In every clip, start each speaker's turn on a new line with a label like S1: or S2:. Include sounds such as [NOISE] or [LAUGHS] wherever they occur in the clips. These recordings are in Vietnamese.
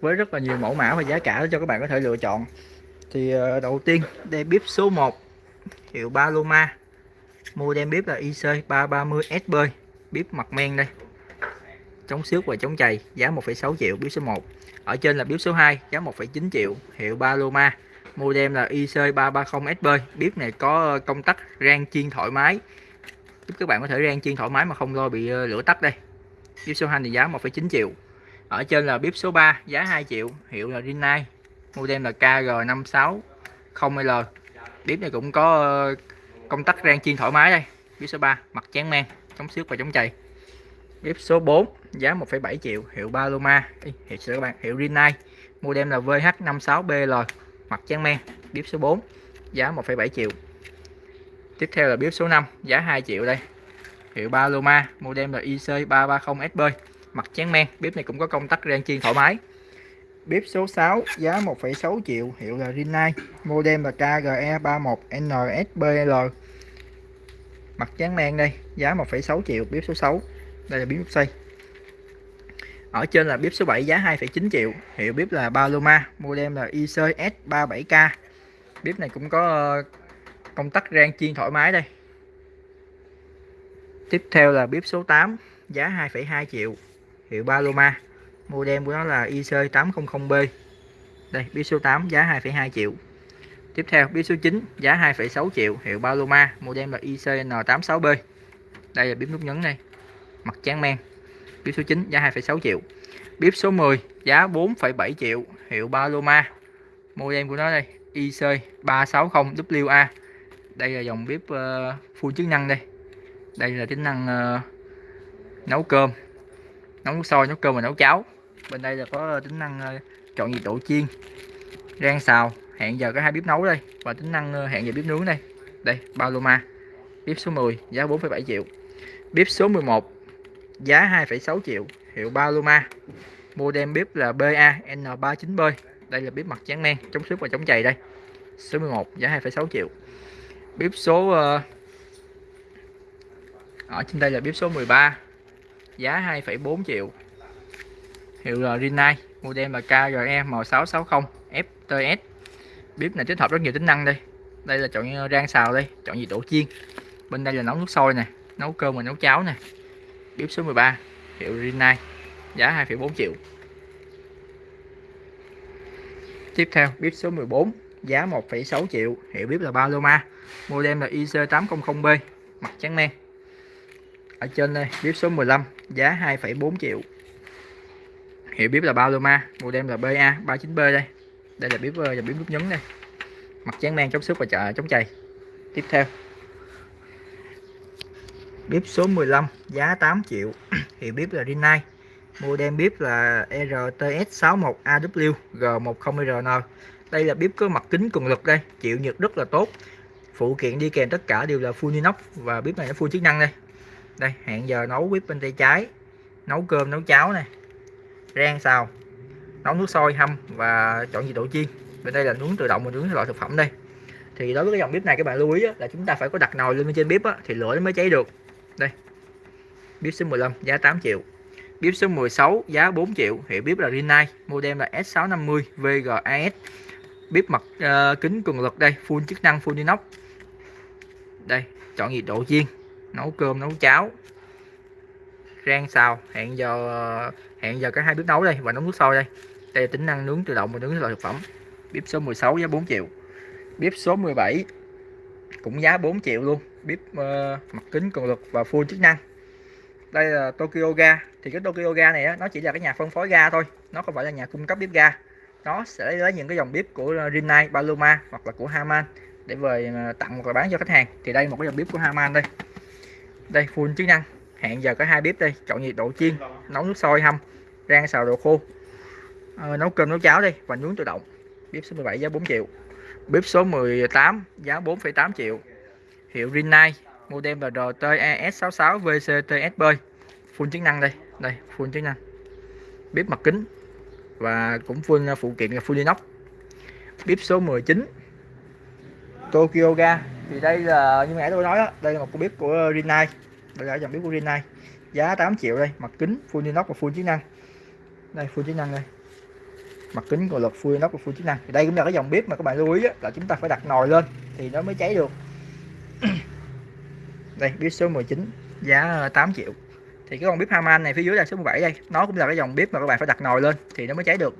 S1: với rất là nhiều mẫu mã và giá cả cho các bạn có thể lựa chọn. Thì ờ, đầu tiên đây bếp số 1 hiệu Paloma. Model bếp là IC 330 SB bếp mặt men đây. Chống xước và chống chày giá 1,6 triệu bếp số 1 ở trên là bếp số 2 giá 1,9 triệu hiệu Paloma. Model là IC 330 SB bếp này có ờ, công tắc rang chiên thoải mái. Giúp các bạn có thể rang chiên thoải mái mà không lo bị ờ, lửa tắt đây. Bếp số 2 thì giá 1,9 triệu ở trên là bếp số 3 giá 2 triệu hiệu là Rinnai model là KG560L bếp này cũng có ờ, công tắc rang chiên thoải mái đây bếp số 3 mặt chán men chống xước và chống chày. Bếp số 4 giá 1,7 triệu hiệu Paloma hiệu các bạn hiệu Rinnai model là VH56BL mặt chán men bếp số 4 giá 1,7 triệu. Tiếp theo là bếp số 5 giá 2 triệu đây hiệu Paloma model là IC330SB mặt chán men bếp này cũng có công tắc rang chiên thoải mái. Bếp số 6 giá 1,6 triệu hiệu là Rinnai model là KGE31NSBL mặt chán men đây giá 1,6 triệu bếp số 6 đây là bếp xây ở trên là bếp số 7 giá 2,9 triệu hiệu bếp là Paloma model là ICS37K bếp này cũng có ờ, công tắc rang chiên thoải mái đây. Tiếp theo là bếp số 8 giá 2,2 triệu hiệu Paloma. Model của nó là IC800B đây bếp số 8 giá 2,2 triệu. Tiếp theo bếp số 9 giá 2,6 triệu hiệu Paloma. Model là ICN86B đây là bếp nút nhấn này mặt tráng men. Bếp số 9 giá 2,6 triệu. Bếp số 10 giá 4,7 triệu hiệu Paloma. Model của nó đây IC360WA đây là dòng bếp uh, full chức năng đây. Đây là tính năng uh, nấu cơm nấu nước sôi nấu cơm và nấu cháo. Bên đây là có tính năng ờ, chọn nhiệt độ chiên rang xào. Hẹn giờ có hai bếp nấu đây. Và tính năng ờ, hẹn giờ bếp nướng đây. Đây Paloma bếp số 10 giá 4,7 triệu. Bếp số 11 giá 2,6 triệu. Hiệu Paloma model bếp là BA N39B đây là bếp mặt tráng men chống xước và chống chày đây. Số 11 giá 2,6 triệu. Bếp số ờ, ở trên đây là bếp số 13 giá 2,4 triệu. Hiệu Rinnai model là KRE M660 FTS bếp này tích hợp rất nhiều tính năng đây. Đây là chọn rang xào đây chọn nhiệt độ chiên. Bên đây là nấu nước sôi nè nấu cơm và nấu cháo nè. Bếp số 13 hiệu Rinnai giá 2,4 triệu. Tiếp theo bếp số 14 giá 1,6 triệu. Hiệu bếp là Paloma model là IC800B mặt trắng men ở trên đây bếp số 15 giá 2,4 triệu. Hiệu bếp là Paloma model là BA 39B đây. Đây là bếp ờ, là bếp nút nhấn đây. Mặt tráng men chống xước và chợ chống chày. Tiếp theo. Bếp số 15 giá 8 triệu. [CLEARS THROAT] Hiệu bếp là Rinnai. Model bếp là RTS61AW G10RN đây là bếp có mặt kính cường lực đây chịu nhiệt rất là tốt. Phụ kiện đi kèm tất cả đều là full inox và bếp này nó full chức năng đây đây hẹn giờ nấu bếp bên tay trái. Nấu cơm nấu cháo này rang xào. Nấu nước sôi hâm và chọn nhiệt độ chiên. Bên đây là nướng tự động và nướng loại thực phẩm đây. Thì đối với cái dòng bếp này các bạn lưu ý là chúng ta phải có đặt nồi lên trên bếp thì lửa nó mới cháy được. Đây. Bếp số 15 giá 8 triệu. Bếp số 16 giá 4 triệu. Hiệu bếp là Rinnai model là S650 VGAS bếp mặt uh, kính cường lực đây full chức năng full inox. Đây chọn nhiệt độ chiên nấu cơm nấu cháo. Rang xào hẹn giờ ờ, hẹn giờ cả hai bếp nấu đây và nấu nước sôi đây. Đây là tính năng nướng tự động và nướng loại thực phẩm. Bếp số 16 giá 4 triệu. Bếp số 17 cũng giá 4 triệu luôn. Bếp uh, mặt kính cường lực và full chức năng. Đây là Tokyo Ga. Thì cái Tokyo Ga này á, nó chỉ là cái nhà phân phối ga thôi. Nó không phải là nhà cung cấp bếp ga. Nó sẽ lấy những cái dòng bếp của ờ, Rinnai, Paloma hoặc là của Haman để về tặng hoặc là bán cho khách hàng. Thì đây một cái dòng bếp của Haman đây đây full chức năng. Hẹn giờ có hai bếp đây. Chọn nhiệt độ chiên nấu nước sôi hâm rang xào đồ khô. À, nấu cơm nấu cháo đây. Và nướng tự động. Bếp số 17 giá 4 triệu. Bếp số 18 giá 4,8 triệu. Hiệu Rinnai model là RTES66 VCTSB full chức năng đây. Đây full chức năng. Bếp mặt kính và cũng full ờ, phụ kiện là full inox. Bếp số 19 Tokyo Ga thì đây là như nãy tôi nói đó, đây là một con bếp của Rinnai. Đây là dòng bếp của Rinnai. Giá 8 triệu đây mặt kính full inox và full chức năng. Đây full chức năng đây. Mặt kính còn lực full inox và full chức năng. Thì đây cũng là cái dòng bếp mà các bạn lưu ý á, là chúng ta phải đặt nồi lên thì nó mới cháy được. [COUGHS] Đây bếp số 19 giá 8 triệu. Thì cái con bếp Haman này phía dưới là số 17 đây nó cũng là cái dòng bếp mà các bạn phải đặt nồi lên thì nó mới cháy được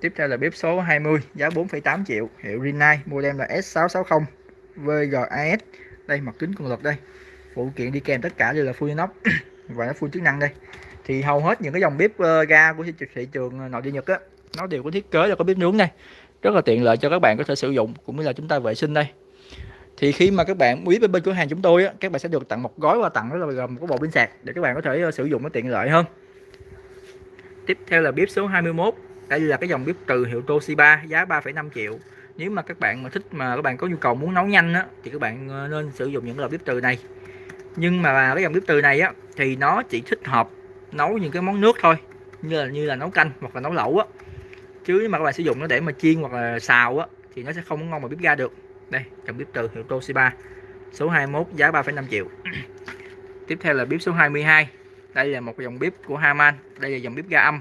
S1: tiếp theo là bếp số 20 giá 4,8 triệu. Hiệu Rinnai model là S660 VGAS đây mặt kính cường lực đây. Phụ kiện đi kèm tất cả đều là full inox [COUGHS] và nó full chức năng đây. Thì hầu hết những cái dòng bếp ờ, ga của thị trường ờ, nội địa Nhật á nó đều có thiết kế là có bếp nướng đây. Rất là tiện lợi cho các bạn có thể sử dụng cũng như là chúng ta vệ sinh đây. Thì khi mà các bạn quý bên bên cửa hàng chúng tôi á, các bạn sẽ được tặng một gói quà tặng đó là gồm một bộ pin sạc để các bạn có thể ờ, sử dụng nó tiện lợi hơn. Tiếp theo là bếp số 21 đây là cái dòng bếp từ hiệu Toshiba giá 3,5 triệu. Nếu mà các bạn mà thích mà các bạn có nhu cầu muốn nấu nhanh á, thì các bạn ờ, nên sử dụng những loại bếp từ này. Nhưng mà cái dòng bếp từ này á thì nó chỉ thích hợp nấu những cái món nước thôi như là như là nấu canh hoặc là nấu lẩu á. Chứ mà các bạn sử dụng nó để mà chiên hoặc là xào á thì nó sẽ không ngon mà bếp ga được. Đây dòng bếp từ hiệu Toshiba số 21 giá 3,5 triệu. Tiếp theo là bếp số 22 đây là một dòng bếp của Haman đây là dòng bếp ga âm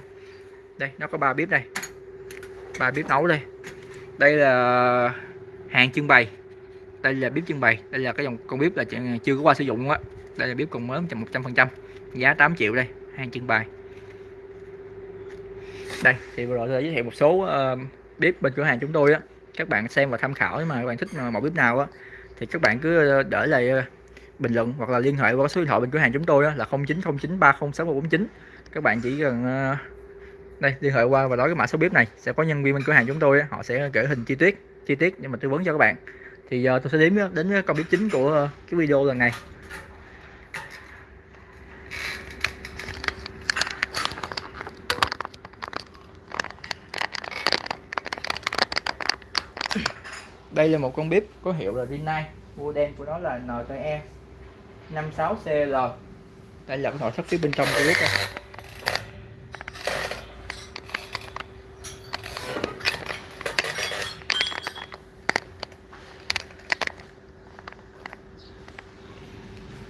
S1: đây nó có ba bếp đây. Ba bếp nấu đây. Đây là hàng trưng bày. Đây là bếp trưng bày. Đây là cái dòng con bếp là chưa có qua sử dụng á. Đây là bếp còn mới 100% giá 8 triệu đây hàng trưng bày. Đây thì vừa rồi tôi giới thiệu một số uh, bếp bên cửa hàng chúng tôi á. Các bạn xem và tham khảo mà các bạn thích mẫu bếp nào á thì các bạn cứ ờ, để lại ờ, bình luận hoặc là liên hệ qua số điện thoại bên cửa hàng chúng tôi á, là 0909306149 các bạn chỉ cần uh, đây, liên hệ qua và nói cái mã số bếp này, sẽ có nhân viên bên cửa hàng chúng tôi họ sẽ gửi hình chi tiết chi tiết để mà tư vấn cho các bạn. Thì giờ tôi sẽ ờ, đến đến con bếp chính của ờ, cái video lần này. Đây là một con bếp có hiệu là Rinnai, model của nó là NTE 56CL đây là cái nội thất phía bên trong của bếp đây.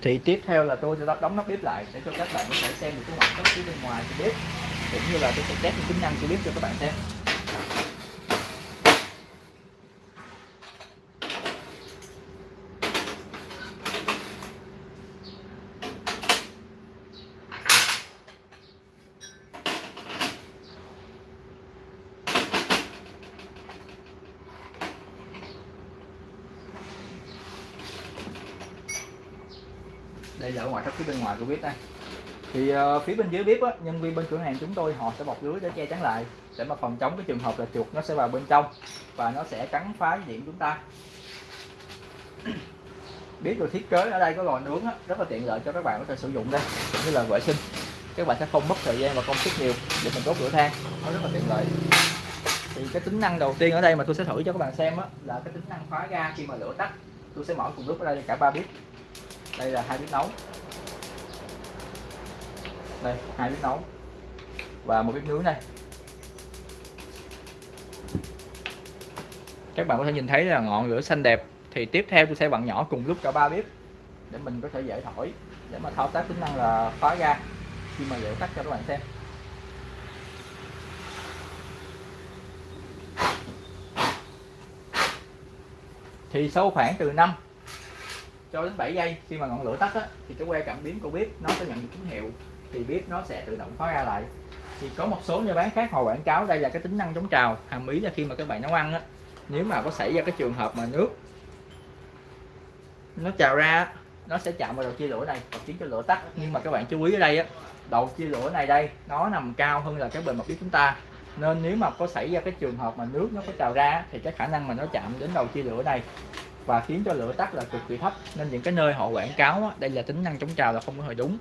S1: Thì tiếp theo là tôi sẽ đóng nắp bếp lại để cho các bạn có thể xem được cái ngoại thất phía bên ngoài của bếp, cũng như là tôi sẽ test tính năng của bếp cho các bạn xem. Đây là ở ngoài thấp phía bên ngoài của bếp đây. Thì uh, phía bên dưới bếp á, nhân viên bên cửa hàng chúng tôi họ sẽ bọc lưới để che chắn lại để mà phòng chống cái trường hợp là chuột nó sẽ vào bên trong và nó sẽ cắn phá điện chúng ta. [COUGHS] Biết được thiết kế ở đây có lò nướng á, rất là tiện lợi cho các bạn có thể sử dụng đây cũng như là vệ sinh. Các bạn sẽ không mất thời gian và công sức nhiều để mình đốt lửa than nó rất là tiện lợi. Thì cái tính năng đầu tiên ở đây mà tôi sẽ thử cho các bạn xem á, là cái tính năng khóa ga khi mà lửa tắt tôi sẽ mở cùng lúc ở đây cả ba bếp đây là hai bếp nấu. Đây, hai bếp nấu. Và một bếp nướng đây. Các bạn có thể nhìn thấy là ngọn lửa xanh đẹp. Thì tiếp theo tôi sẽ bạn nhỏ cùng lúc cả ba bếp để mình có thể dễ thổi, để mà thao tác tính năng là khóa ga khi mà dễ tắt cho các bạn xem. Thì sau khoảng từ 5 cho đến 7 giây khi mà ngọn lửa tắt á, thì cái que cảm biến của bếp nó sẽ nhận được tín hiệu thì bếp nó sẽ tự động khóa ra lại. Thì có một số nhà bán khác họ quảng cáo đây là cái tính năng chống trào hàm ý là khi mà các bạn nấu ăn á nếu mà có xảy ra cái trường hợp mà nước nó trào ra nó sẽ chạm vào đầu chia lửa này và khiến cho lửa tắt. Nhưng mà các bạn chú ý ở đây á đầu chia lửa này đây nó nằm cao hơn là cái bề mặt bếp chúng ta. Nên nếu mà có xảy ra cái trường hợp mà nước nó có trào ra thì cái khả năng mà nó chạm đến đầu chia lửa này và khiến cho lửa tắt là cực kỳ thấp. Nên những cái nơi họ quảng cáo á, đây là tính năng chống trào là không có hề đúng.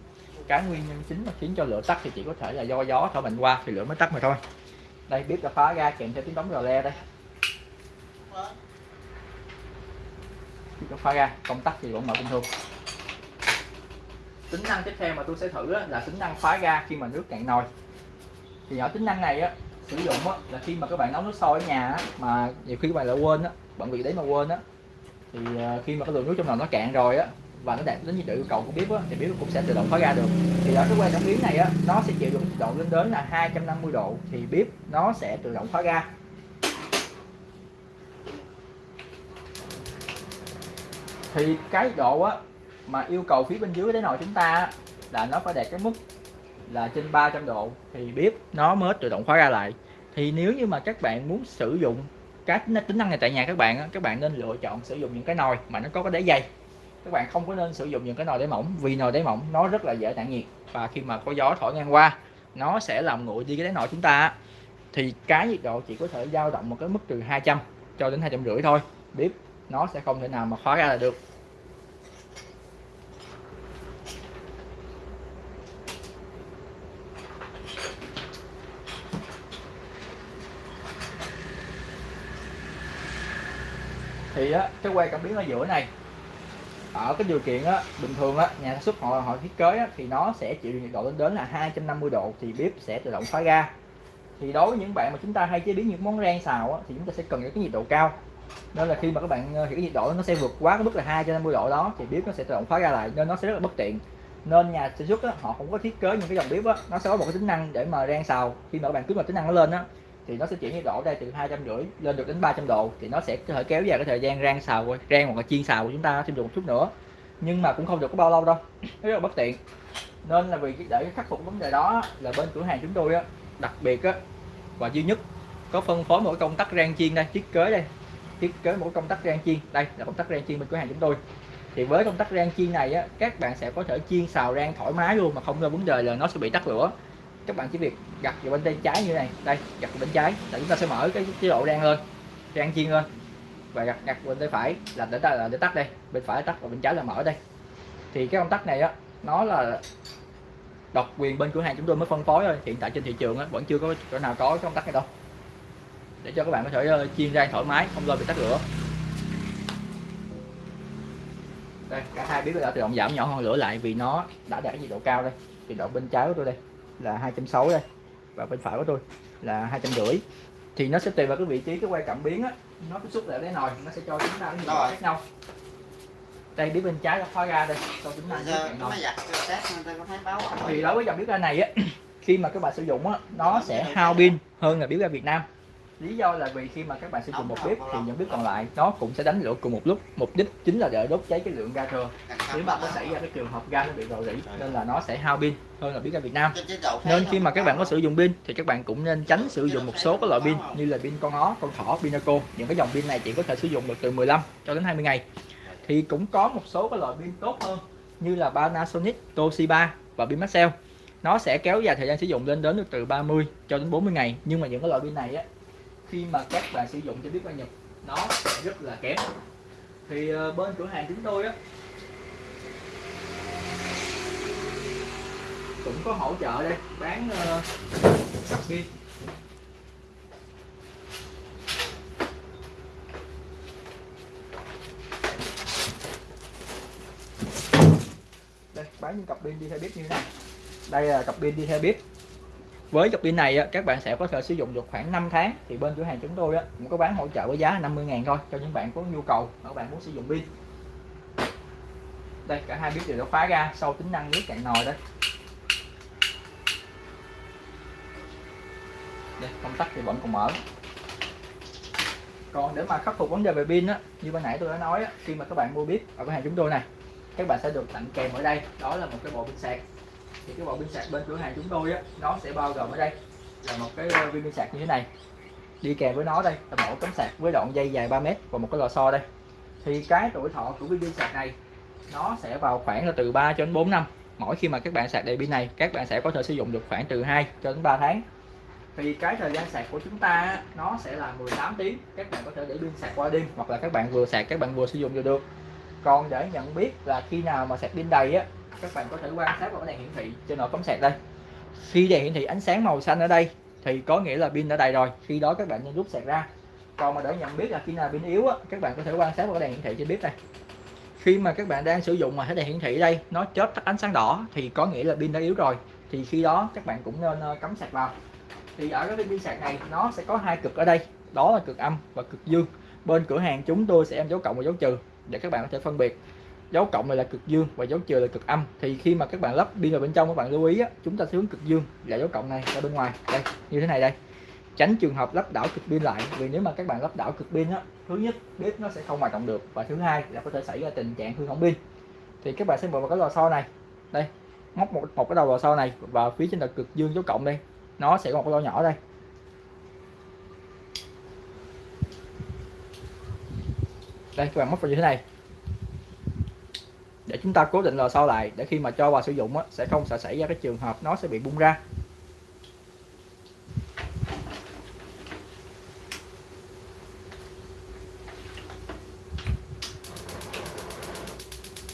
S1: Cái nguyên nhân chính mà khiến cho lửa tắt thì chỉ có thể là do gió thổi mạnh qua thì lửa mới tắt mà thôi. Đây bếp đã phá ra kèm theo tiếng đóng rò le đây. Bếp đã phá ra công tắc thì vẫn mở bình thường. Tính năng tiếp theo mà tôi sẽ thử là tính năng phá ga khi mà nước cạn nồi. Thì ở tính năng này á sử dụng á, là khi mà các bạn nấu nước sôi ở nhà á, mà nhiều khi các bạn lại quên á bận việc đấy mà quên á thì ờ, khi mà cái lượng nước trong nồi nó cạn rồi á và nó đạt đến nhiệt độ yêu cầu của bếp á, thì bếp cũng sẽ tự động khóa ra được. Thì ở cái que cảm biến này á, nó sẽ chịu được nhiệt độ lên đến là 250 độ thì bếp nó sẽ tự động khóa ra. Thì cái độ á mà yêu cầu phía bên dưới cái nồi chúng ta là nó phải đạt cái mức là trên 300 độ thì bếp nó mới tự động khóa ra lại. Thì nếu như mà các bạn muốn sử dụng cái tính năng này tại nhà các bạn các bạn nên lựa chọn sử dụng những cái nồi mà nó có cái đế dày các bạn không có nên sử dụng những cái nồi đáy mỏng, vì nồi đáy mỏng nó rất là dễ tản nhiệt và khi mà có gió thổi ngang qua, nó sẽ làm nguội đi cái đáy nồi chúng ta thì cái nhiệt độ chỉ có thể dao động một cái mức từ 200 cho đến hai trăm rưỡi thôi, bếp nó sẽ không thể nào mà khóa ra là được. Thì á, cái que cảm biến ở giữa này ở cái điều kiện á, bình thường á, nhà sản xuất họ họ thiết kế á, thì nó sẽ chịu nhiệt độ lên đến là 250 độ thì bếp sẽ tự động khóa ga thì đối với những bạn mà chúng ta hay chế biến những món rang xào á, thì chúng ta sẽ cần những cái nhiệt độ cao. Nên là khi mà các bạn ờ, hiểu thì cái nhiệt độ nó sẽ vượt quá cái mức là 250 độ đó thì bếp nó sẽ tự động khóa ga lại nên nó sẽ rất là bất tiện. Nên nhà sản xuất á, họ không có thiết kế những cái dòng bếp á, nó sẽ có một cái tính năng để mà rang xào. Khi mà các bạn kích vào tính năng nó lên á thì nó sẽ chuyển nhiệt độ đây từ hai trăm rưỡi lên được đến 300 độ, thì nó sẽ có thể kéo dài cái thời gian rang xào, rang hoặc là chiên xào của chúng ta thêm được một chút nữa. Nhưng mà cũng không được có bao lâu đâu, [LAUGHS] rất là bất tiện. Nên là vì để khắc phục vấn đề đó là bên cửa hàng chúng tôi á, đặc biệt á, và duy nhất có phân phối một công tắc rang chiên đây, thiết kế đây, thiết kế một công tắc rang chiên. Đây là công tắc rang chiên bên cửa hàng chúng tôi. Thì với công tắc rang chiên này á, các bạn sẽ có thể chiên xào rang thoải mái luôn mà không có vấn đề là nó sẽ bị tắt lửa các bạn chỉ việc gặt vào bên tay trái như này. Đây gặt vào bên trái. Là chúng ta sẽ mở cái chế độ rang lên rang chiên lên. Và gặt gặt bên tay phải là để ta là để tắt đây. Bên phải tắt và bên trái là mở đây. Thì cái công tắc này á nó là độc quyền bên cửa hàng chúng tôi mới phân phối thôi. Hiện tại trên thị trường á, vẫn chưa có chỗ nào có cái công tắc này đâu. Để cho các bạn có thể ờ, chiên rang thoải mái không lo bị tắt lửa. Đây cả hai biết đã tự động giảm nhỏ hơn lửa lại vì nó đã đạt nhiệt độ cao đây nhiệt độ bên trái của tôi đây là 260 đây. Và bên phải của tôi là hai trăm rưỡi thì nó sẽ tùy vào cái vị trí cái quay cảm biến á. Nó tiếp xúc lại với nồi nó sẽ cho chúng ta cái độ khác nhau. Đây biết bên trái nó khóa ra đây cho chúng ta thì đối với dòng bếp ga này á [CLEARS THROAT] khi mà các bạn sử dụng á nó sẽ hao pin hơn là bếp ga Việt Nam lý do là vì khi mà các bạn sử dụng một bếp thì những bếp còn lại nó cũng sẽ đánh lửa cùng một lúc. Mục đích chính là để đốt cháy cái lượng ga thừa nếu mà có xảy ra cái trường hợp ga nó bị rò rỉ nên là nó sẽ hao pin hơn là bếp ga Việt Nam. Nên khi mà các bạn có sử dụng pin thì các bạn cũng nên tránh sử dụng một số các loại pin như là pin con ó con thỏ pinaco những cái dòng pin này chỉ có thể sử dụng được từ 15 cho đến 20 ngày. Thì cũng có một số cái loại pin tốt hơn như là Panasonic Toshiba và pin Maxell. Nó sẽ kéo dài thời gian sử dụng lên đến được từ 30 cho đến 40 ngày. Nhưng mà những cái loại pin này á khi mà các bạn sử dụng cho biết qua Nhật nó rất là kém. Thì ờ, bên cửa hàng chúng tôi á cũng có hỗ trợ đây bán ờ, uh, pin đây bán những cặp pin đi theo bếp như thế này. Đây là cặp pin đi theo bếp với cặp pin này các bạn sẽ có thể sử dụng được khoảng 5 tháng. Thì bên cửa hàng chúng tôi cũng có bán hỗ trợ với giá 50 ngàn thôi cho những bạn có nhu cầu các bạn muốn sử dụng pin. Đây cả hai biết đều đã khóa ra sau tính năng nước cạn nồi đây. Đây công tắc thì vẫn còn mở. Còn để mà khắc phục vấn đề về pin á như ban nãy tôi đã nói á, khi mà các bạn mua bếp ở cửa hàng chúng tôi này các bạn sẽ được tặng kèm ở đây. Đó là một cái bộ pin sạc thì cái bộ pin sạc bên cửa hàng chúng tôi á, nó sẽ bao gồm ở đây là một cái ờ, viên pin sạc như thế này. Đi kèm với nó đây là một tấm sạc với đoạn dây dài 3 mét và một cái lò xo đây. Thì cái tuổi thọ của viên pin sạc này, nó sẽ vào khoảng là từ 3 cho đến 4 năm. Mỗi khi mà các bạn sạc đầy pin này, các bạn sẽ có thể sử dụng được khoảng từ 2 cho đến 3 tháng. Thì cái thời gian sạc của chúng ta nó sẽ là 18 tiếng. Các bạn có thể để pin sạc qua đêm hoặc là các bạn vừa sạc, các bạn vừa sử dụng được được. Còn để nhận biết là khi nào mà sạc pin đầy á các bạn có thể quan sát vào cái đèn hiển thị trên nội cắm sạc đây. Khi đèn hiển thị ánh sáng màu xanh ở đây thì có nghĩa là pin đã đầy rồi. Khi đó các bạn nên rút sạc ra. Còn mà để nhận biết là khi nào pin yếu á, các bạn có thể quan sát vào cái đèn hiển thị trên bếp này. khi mà các bạn đang sử dụng mà thấy đèn hiển thị đây nó chớp tắt ánh sáng đỏ thì có nghĩa là pin đã yếu rồi. Thì khi đó các bạn cũng nên ờ, cắm sạc vào. Thì ở cái pin sạc này nó sẽ có hai cực ở đây. Đó là cực âm và cực dương. Bên cửa hàng chúng tôi sẽ em dấu cộng và dấu trừ để các bạn có thể phân biệt dấu cộng này là cực dương và dấu trừ là cực âm. Thì khi mà các bạn lắp pin vào bên trong các bạn lưu ý á, chúng ta sẽ hướng cực dương là dấu cộng này ra bên ngoài. Đây như thế này đây. Tránh trường hợp lắp đảo cực pin lại vì nếu mà các bạn lắp đảo cực pin á thứ nhất bếp nó sẽ không hoạt động được. Và thứ hai là có thể xảy ra tình trạng hư hỏng pin. Thì các bạn sẽ mở vào cái lò xo này. Đây móc một, một cái đầu lò xo này và phía trên là cực dương dấu cộng đây nó sẽ có một cái lò nhỏ đây. Đây các bạn móc vào như thế này để chúng ta cố định lò xo lại để khi mà cho vào sử dụng á, sẽ không sẽ xảy ra cái trường hợp nó sẽ bị bung ra.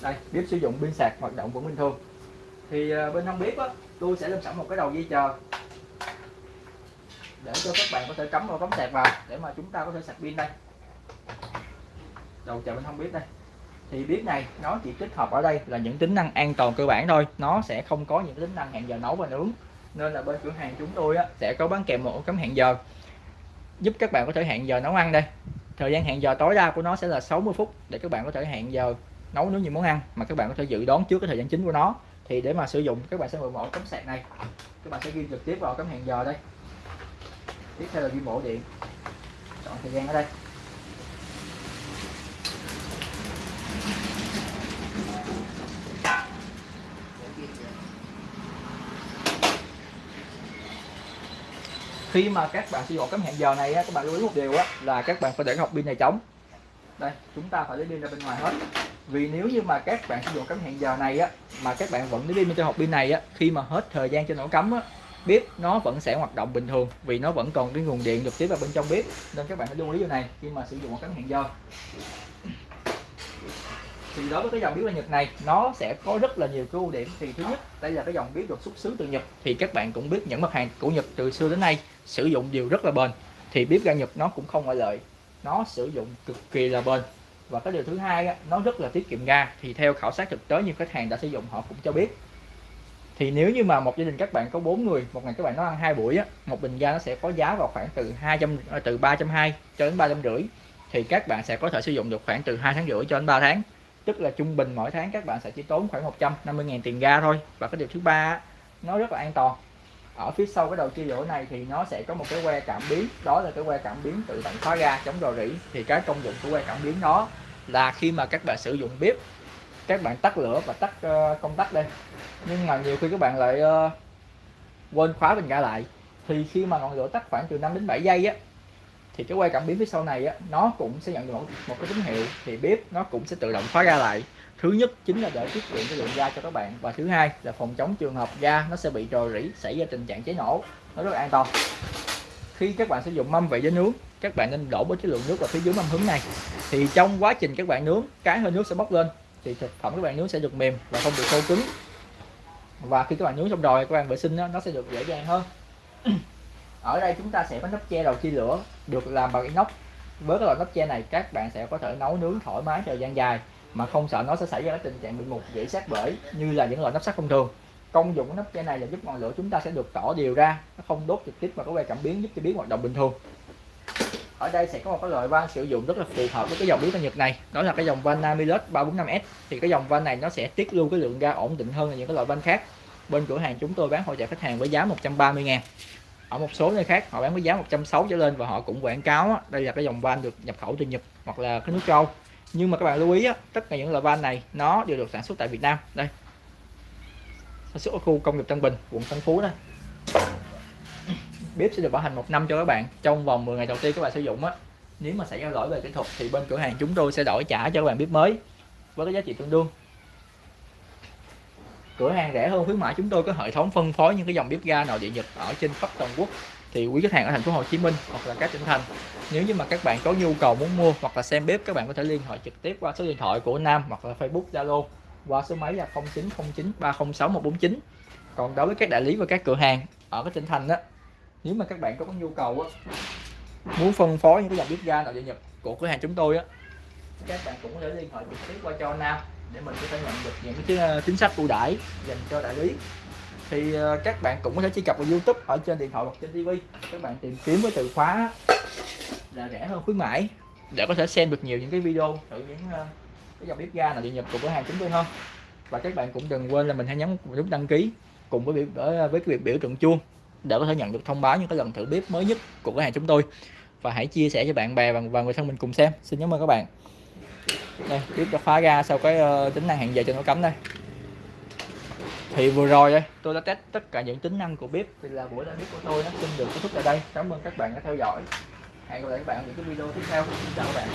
S1: Đây bếp sử dụng pin sạc hoạt động vẫn bình thường thì à, bên hông bếp á, tôi sẽ lên sẵn một cái đầu dây chờ. Để cho các bạn có thể cắm vào cắm sạc vào để mà chúng ta có thể sạc pin đây. Đầu chờ bên hông bếp đây thì bếp này nó chỉ tích hợp ở đây là những tính năng an toàn cơ bản thôi. Nó sẽ không có những tính năng hẹn giờ nấu và nướng. Nên là bên cửa hàng chúng tôi á, sẽ có bán kèm một ổ cắm hẹn giờ. Giúp các bạn có thể hẹn giờ nấu ăn đây. Thời gian hẹn giờ tối đa của nó sẽ là 60 phút để các bạn có thể hẹn giờ nấu nướng những món ăn mà các bạn có thể dự đoán trước cái thời gian chính của nó. Thì để mà sử dụng các bạn sẽ mượn ổ cắm sạc này. Các bạn sẽ ghi trực tiếp vào cắm hẹn giờ đây. Tiếp theo là ghi bộ điện. Chọn thời gian ở đây. Khi mà các bạn sử dụng cắm hẹn giờ này các bạn lưu ý một điều á, là các bạn phải để học pin này trống. Đây chúng ta phải lấy pin ra bên ngoài hết. Vì nếu như mà các bạn sử dụng cắm hẹn giờ này á mà các bạn vẫn lấy pin trong hộp pin này á khi mà hết thời gian cho nổ cắm á bếp nó vẫn sẽ hoạt động bình thường vì nó vẫn còn cái nguồn điện được tiếp vào bên trong bếp. Nên các bạn phải lưu ý điều này khi mà sử dụng một cắm hẹn giờ. Thì đối với cái dòng bếp là Nhật này nó sẽ có rất là nhiều cái ưu điểm. Thì thứ nhất đây là cái dòng bếp được xuất xứ từ Nhật. Thì các bạn cũng biết những mặt hàng của Nhật từ xưa đến nay sử dụng đều rất là bền, thì bếp ga Nhật nó cũng không ngoại lệ. Nó sử dụng cực kỳ là bền. Và cái điều thứ hai nó rất là tiết kiệm ga, thì theo khảo sát thực tế như khách hàng đã sử dụng họ cũng cho biết. Thì nếu như mà một gia đình các bạn có 4 người, một ngày các bạn nó ăn hai buổi á, một bình ga nó sẽ có giá vào khoảng từ 200 ờ, từ 320 cho đến 350 thì các bạn sẽ có thể sử dụng được khoảng từ 2 tháng rưỡi cho đến 3 tháng. Tức là trung bình mỗi tháng các bạn sẽ chỉ tốn khoảng 150.000 tiền ga thôi. Và cái điều thứ ba nó rất là an toàn ở phía sau cái đầu chia lửa này thì nó sẽ có một cái que cảm biến. Đó là cái que cảm biến tự động khóa ga chống rò rỉ. Thì cái công dụng của que cảm biến đó là khi mà các bạn sử dụng bếp các bạn tắt lửa và tắt uh, công tắc đây. Nhưng mà nhiều khi các bạn lại uh, quên khóa bình ga lại. Thì khi mà ngọn lửa tắt khoảng từ 5 đến 7 giây á thì cái que cảm biến phía sau này á nó cũng sẽ nhận được một, một cái tín hiệu. Thì bếp nó cũng sẽ tự động khóa ga lại thứ nhất chính là để tiết kiệm cái lượng ga cho các bạn. Và thứ hai là phòng chống trường hợp ga nó sẽ bị rò rỉ xảy ra tình trạng cháy nổ. Nó rất là an toàn. Khi các bạn sử dụng mâm vị với nướng các bạn nên đổ với cái lượng nước vào phía dưới mâm hứng này. Thì trong quá trình các bạn nướng cái hơi nước sẽ bốc lên. Thì thực phẩm các bạn nướng sẽ được mềm và không bị khô cứng. Và khi các bạn nướng xong rồi các bạn vệ sinh nó, nó sẽ được dễ dàng hơn. [CLEARS THROAT] Ở đây chúng ta sẽ có nắp che đầu chia lửa được làm bằng inox. Với cái loại nắp che này các bạn sẽ có thể nấu nướng thoải mái thời gian dài mà không sợ nó sẽ xảy ra cái tình trạng bị mục dễ sát bể như là những loại nắp sắt thông thường. Công dụng của nắp chai này là giúp ngọn lửa chúng ta sẽ được tỏ đều ra, nó không đốt trực tiếp mà có que cảm biến, giúp cho biến hoạt động bình thường. Ở đây sẽ có một cái loại van sử dụng rất là phù hợp với cái dòng biến tân Nhật này, đó là cái dòng van Namilus 345S thì cái dòng van này nó sẽ tiết lưu cái lượng ga ổn định hơn là những cái loại van khác. Bên cửa hàng chúng tôi bán hỗ trợ khách hàng với giá 130 ngàn. Ở một số nơi khác, họ bán với giá 160 trở lên và họ cũng quảng cáo đây là cái dòng van được nhập khẩu từ Nhật hoặc là cái nước châu nhưng mà các bạn lưu ý á, tất cả những loại van này nó đều được sản xuất tại Việt Nam. Đây. Sản xuất ở khu công nghiệp Tân Bình quận Tân Phú đây bếp sẽ được bảo hành một năm cho các bạn trong vòng 10 ngày đầu tiên các bạn sử dụng á. Nếu mà xảy ra lỗi về kỹ thuật thì bên cửa hàng chúng tôi sẽ đổi trả cho các bạn bếp mới với cái giá trị tương đương. Cửa hàng rẻ hơn khuyến mãi chúng tôi có hệ thống phân phối những cái dòng bếp ga nội địa nhật ở trên khắp toàn quốc thì quý khách hàng ở thành phố Hồ Chí Minh hoặc là các tỉnh thành nếu như mà các bạn có nhu cầu muốn mua hoặc là xem bếp các bạn có thể liên hệ trực tiếp qua số điện thoại của Nam hoặc là Facebook Zalo qua số máy là 0909 306 149 còn đối với các đại lý và các cửa hàng ở các tỉnh thành đó nếu mà các bạn có nhu cầu á, muốn phân phối những cái dòng bếp ga nội địa nhập của cửa hàng chúng tôi á các bạn cũng có thể liên hệ trực tiếp qua cho Nam để mình có thể nhận được những cái ờ, chính sách ưu đãi dành cho đại lý thì ờ, các bạn cũng có thể truy cập vào YouTube ở trên điện thoại hoặc trên TV các bạn tìm kiếm với từ khóa là rẻ hơn khuyến mãi để có thể xem được nhiều những cái video thử những ờ, cái dòng bếp ga nào điện nhập của cửa hàng chúng tôi hơn. Và các bạn cũng đừng quên là mình hãy nhấn nút đăng ký cùng với biểu ờ, với cái việc biểu tượng chuông để có thể nhận được thông báo những cái lần thử bếp mới nhất của cửa hàng chúng tôi. Và hãy chia sẻ cho bạn bè và, và người thân mình cùng xem. Xin cảm ơn các bạn. Đây bếp đã khóa ra sau cái uh, tính năng hẹn giờ cho nó cấm đây thì vừa rồi đây tôi đã test tất cả những tính năng của bếp. Thì là buổi live bếp của tôi nó xin được kết thúc tại đây. Cảm ơn các bạn đã theo dõi. Hẹn gặp lại các bạn ở những cái video tiếp theo. Xin chào các bạn.